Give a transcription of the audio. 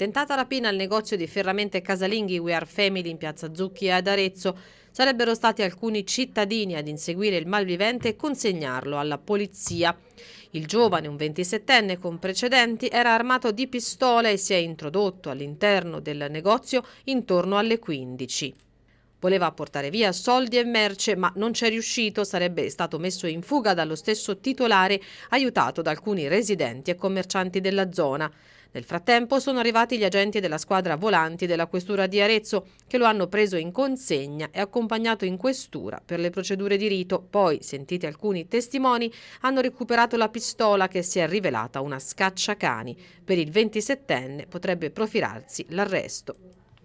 Tentata rapina al negozio di ferramente casalinghi We Are Family in piazza Zucchi ad Arezzo. Sarebbero stati alcuni cittadini ad inseguire il malvivente e consegnarlo alla polizia. Il giovane, un 27enne con precedenti, era armato di pistola e si è introdotto all'interno del negozio intorno alle 15. Voleva portare via soldi e merce, ma non c'è riuscito, sarebbe stato messo in fuga dallo stesso titolare, aiutato da alcuni residenti e commercianti della zona. Nel frattempo sono arrivati gli agenti della squadra volanti della questura di Arezzo che lo hanno preso in consegna e accompagnato in questura per le procedure di rito. Poi, sentiti alcuni testimoni, hanno recuperato la pistola che si è rivelata una scacciacani. Per il 27enne potrebbe profilarsi l'arresto.